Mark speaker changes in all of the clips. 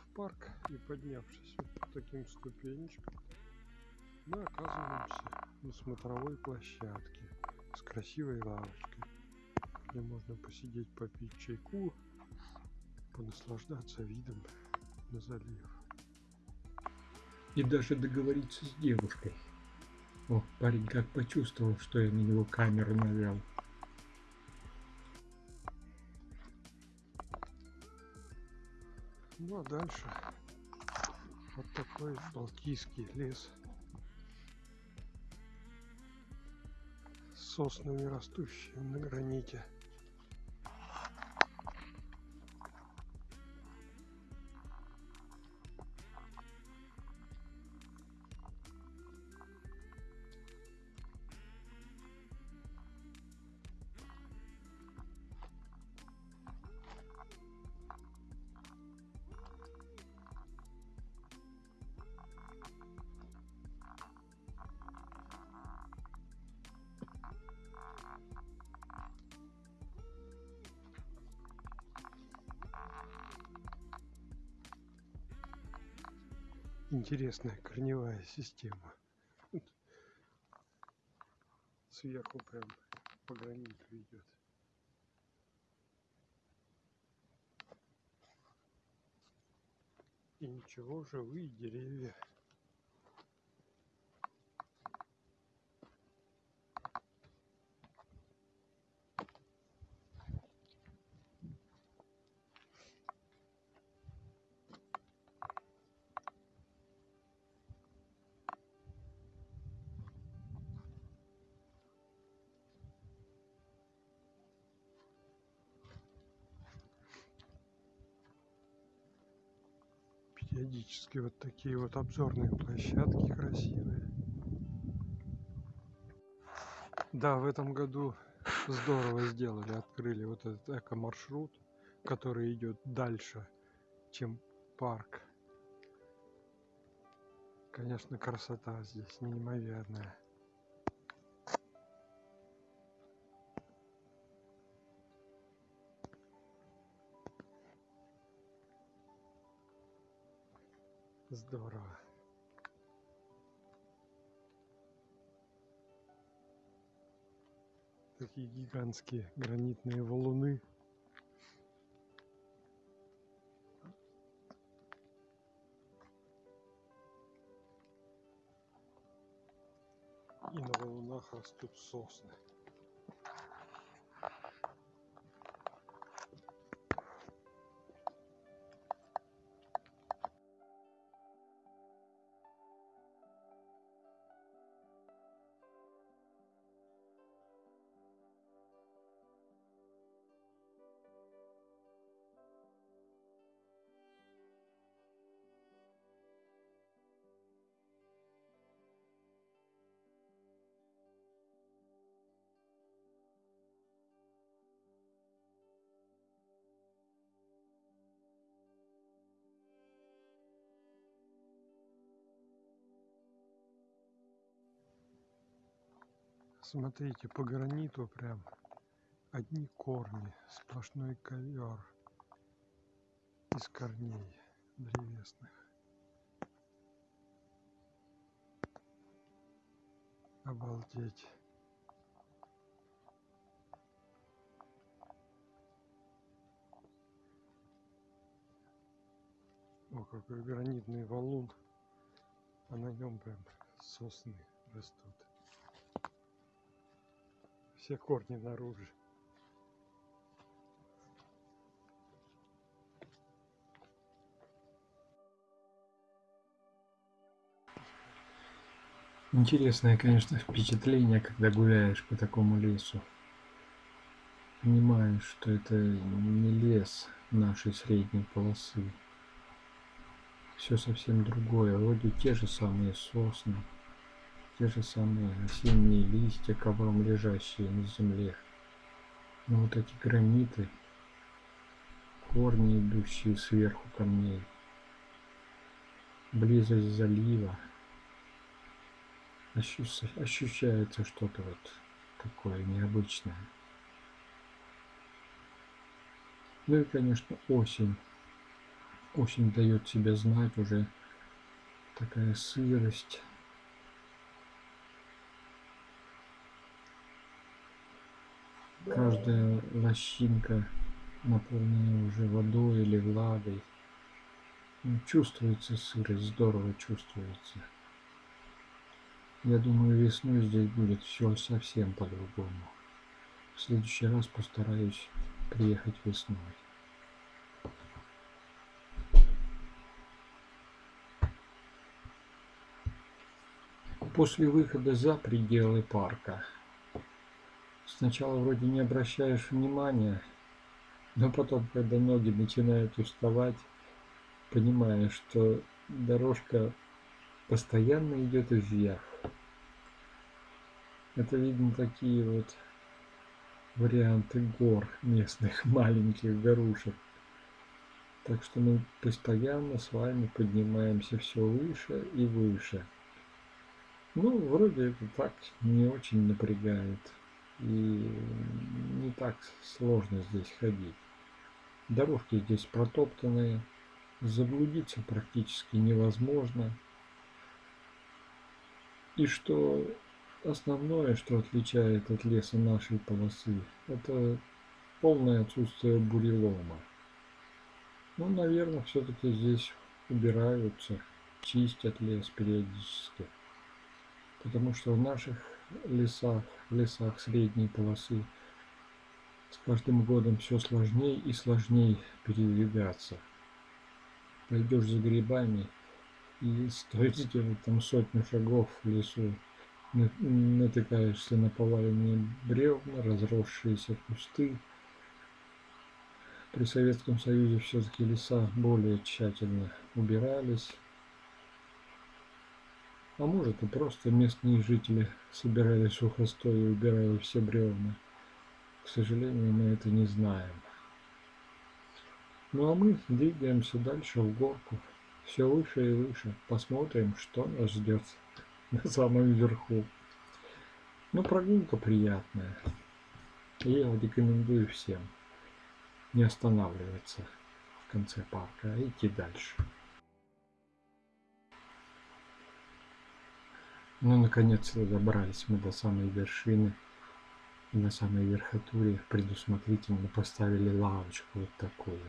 Speaker 1: в парк и поднявшись вот по таким ступенечкам, мы оказываемся на смотровой площадке с красивой лавочкой, где можно посидеть, попить чайку, понаслаждаться видом на залив.
Speaker 2: И даже договориться с девушкой. О, парень как почувствовал, что я на него камеру навел.
Speaker 1: Ну а дальше вот такой балтийский лес с соснами растущими на граните. Интересная корневая система. Сверху прям по граниту идет. И ничего, живые деревья. Периодически вот такие вот обзорные площадки красивые. Да, в этом году здорово сделали, открыли вот этот эко-маршрут, который идет дальше, чем парк. Конечно, красота здесь неимоверная. Здорово. Такие гигантские гранитные валуны. И на валунах растут сосны. Смотрите, по граниту прям одни корни, сплошной ковер из корней древесных. Обалдеть. О, какой гранитный валун. А на нем прям сосны растут все корни наружу.
Speaker 2: Интересное, конечно, впечатление, когда гуляешь по такому лесу. Понимаешь, что это не лес нашей средней полосы. Все совсем другое. Вроде те же самые сосны, те же самые осенние листья, ковром лежащие на земле. Но вот эти граниты, корни, идущие сверху камней, близость залива, ощущается что-то вот такое необычное. Ну и, конечно, осень. Осень дает себя знать уже такая сырость. Каждая лощинка наполнена уже водой или влагой. Ну, Чувствуется сырость, здорово чувствуется. Я думаю, весной здесь будет все совсем по-другому. В следующий раз постараюсь приехать весной. После выхода за пределы парка сначала вроде не обращаешь внимания, но потом, когда ноги начинают уставать, понимаешь, что дорожка постоянно идет вверх. Это видно такие вот варианты гор местных, маленьких горушек. Так что мы постоянно с вами поднимаемся все выше и выше. Ну, вроде это так не очень напрягает. И не так сложно здесь ходить. Дорожки здесь протоптанные. Заблудиться практически невозможно. И что основное, что отличает от леса нашей полосы, это полное отсутствие бурелома. Ну, наверное, все-таки здесь убираются, чистят лес периодически. Потому что в наших лесах, лесах средней полосы с каждым годом все сложнее и сложнее передвигаться. Пойдешь за грибами и стоит сделать там сотню шагов в лесу, на- натыкаешься на поваленные бревна, разросшиеся кусты. При Советском Союзе все-таки леса более тщательно убирались. А может и просто местные жители собирали сухостой и убирали все бревна. К сожалению, мы это не знаем. Ну а мы двигаемся дальше в горку. Все выше и выше. Посмотрим, что нас ждет на самом верху. Ну, прогулка приятная. И я рекомендую всем не останавливаться в конце парка, а идти дальше. Ну, наконец-то добрались мы до самой вершины. И на самой верхотуре предусмотрительно поставили лавочку вот такую.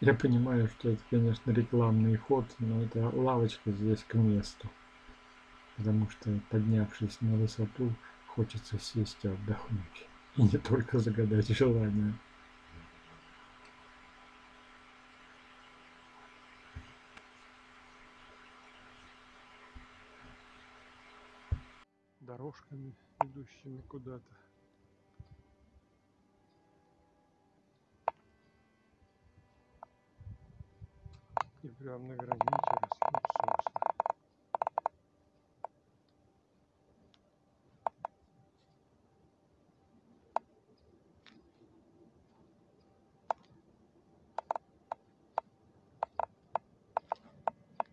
Speaker 2: Я понимаю, что это, конечно, рекламный ход, но эта лавочка здесь к месту. Потому что, поднявшись на высоту, хочется сесть и отдохнуть. И не только загадать желание.
Speaker 1: Дорожками, идущими куда-то. И прям на границе растут сосны.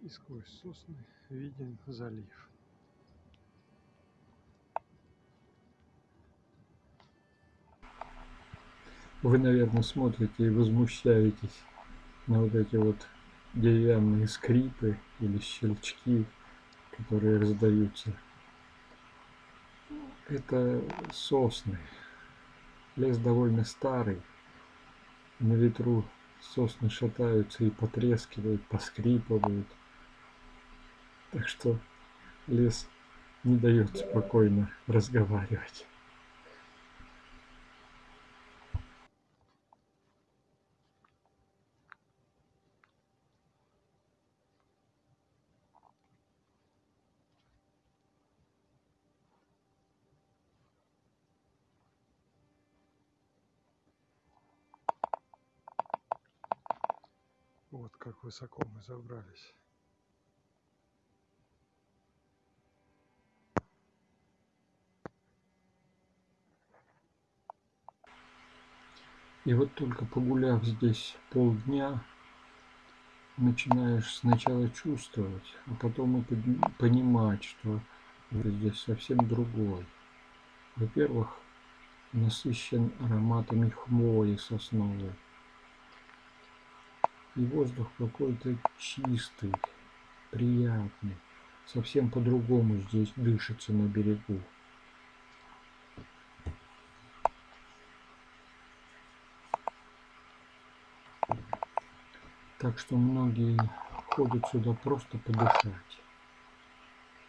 Speaker 1: И сквозь сосны виден залив.
Speaker 2: Вы, наверное, смотрите и возмущаетесь на вот эти вот деревянные скрипы или щелчки, которые раздаются. Это сосны. Лес довольно старый. На ветру сосны шатаются и потрескивают, поскрипывают. Так что лес не дает спокойно разговаривать.
Speaker 1: Вот как высоко мы забрались.
Speaker 2: И вот только погуляв здесь полдня, начинаешь сначала чувствовать, а потом и понимать, что здесь совсем другой. Во-первых, насыщен ароматами хвои сосновой. И воздух какой-то чистый, приятный. Совсем по-другому здесь дышится на берегу. Так что многие ходят сюда просто подышать.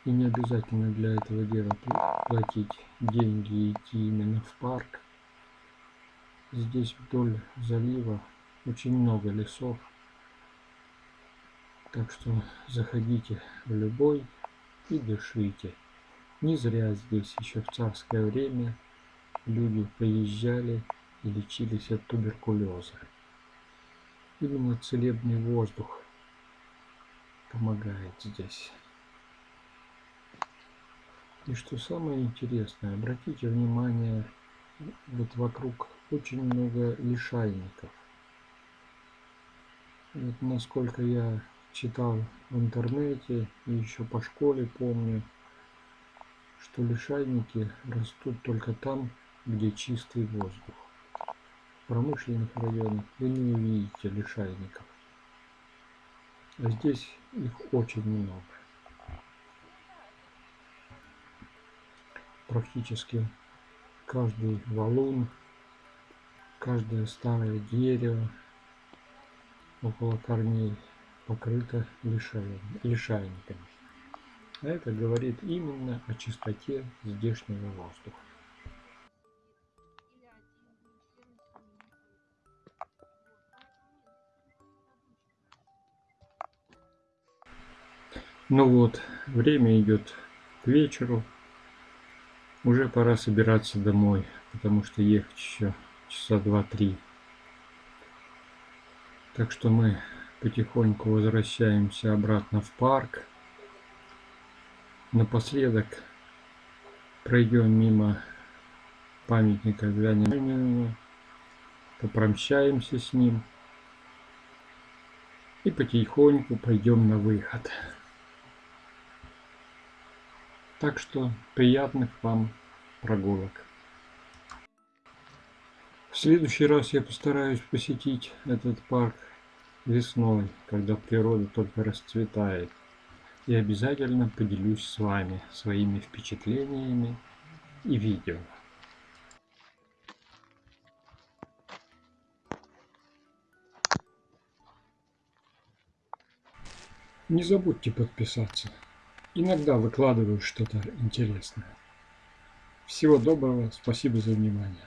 Speaker 2: И не обязательно для этого дела пл- платить деньги и идти именно в парк. Здесь вдоль залива очень много лесов. Так что заходите в любой и дышите. Не зря здесь еще в царское время люди приезжали и лечились от туберкулеза. Именно целебный воздух помогает здесь. И что самое интересное, обратите внимание, вот вокруг очень много лишайников. Вот насколько я читал в интернете и еще по школе помню, что лишайники растут только там, где чистый воздух. В промышленных районах вы не увидите лишайников. А здесь их очень много. Практически каждый валун, каждое старое дерево около корней покрыто лишай- лишайниками. А это говорит именно о чистоте здешнего воздуха. Ну вот, время идет к вечеру. Уже пора собираться домой, потому что ехать еще часа два-три. Так что мы потихоньку возвращаемся обратно в парк. Напоследок пройдем мимо памятника Ленину, попрощаемся с ним и потихоньку пойдем на выход. Так что приятных вам прогулок. В следующий раз я постараюсь посетить этот парк весной, когда природа только расцветает. И обязательно поделюсь с вами своими впечатлениями и видео. Не забудьте подписаться. Иногда выкладываю что-то интересное. Всего доброго, спасибо за внимание.